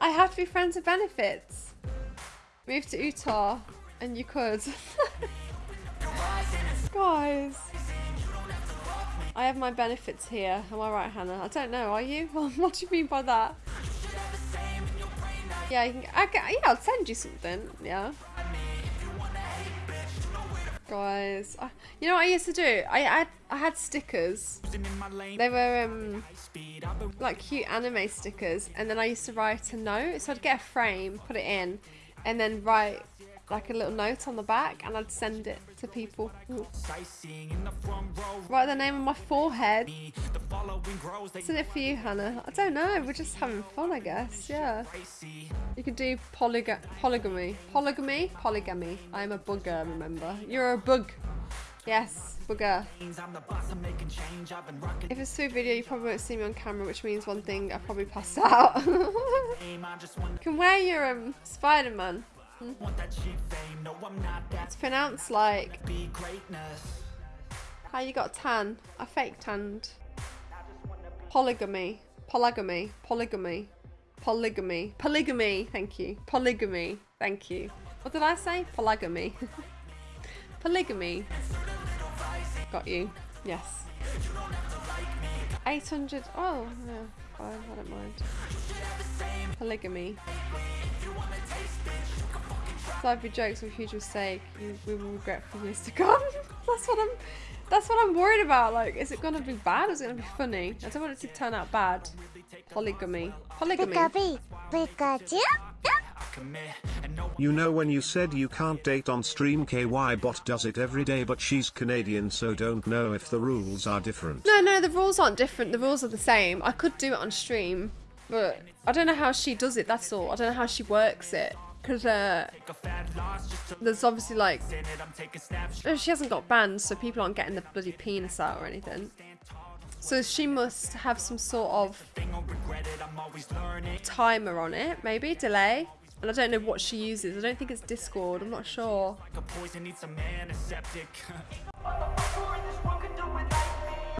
I have to be friends with benefits. Move to Utah and you could. Guys. I have my benefits here. Am I right, Hannah? I don't know. Are you? what do you mean by that? Yeah, you can, I can, yeah, I'll send you something. Yeah. Guys, I, you know what I used to do? I, I I had stickers. They were um like cute anime stickers, and then I used to write a note. So I'd get a frame, put it in, and then write like a little note on the back and I'd send it to people. Write the name on my forehead. Send it for you, Hannah. I don't know. We're just having fun, I guess. Yeah. You can do polyga polygamy. Polygamy? Polygamy. I'm a bugger, remember. You're a bug. Yes, bugger. If it's through video, you probably won't see me on camera, which means one thing, I probably passed out. you can wear your um, Spider-Man. Hmm? It's pronounced like... How you got tan? I fake tanned. Polygamy. Polygamy. Polygamy. Polygamy. Polygamy. Thank you. Polygamy. Thank you. What did I say? Polygamy. Polygamy. Got you. Yes. 800. Oh, yeah. I don't mind. Polygamy. Side jokes with huge mistake. We will regret for years to come. that's what I'm. That's what I'm worried about. Like, is it gonna be bad? Or is it gonna be funny? I don't want it to turn out bad. Polygamy. Polygamy. You know when you said you can't date on stream KY bot does it every day but she's Canadian so don't know if the rules are different. No, no, the rules aren't different. The rules are the same. I could do it on stream, but I don't know how she does it, that's all. I don't know how she works it. Because uh, there's obviously like, oh, she hasn't got bands, so people aren't getting the bloody penis out or anything. So she must have some sort of timer on it, maybe, delay. And I don't know what she uses. I don't think it's Discord. I'm not sure.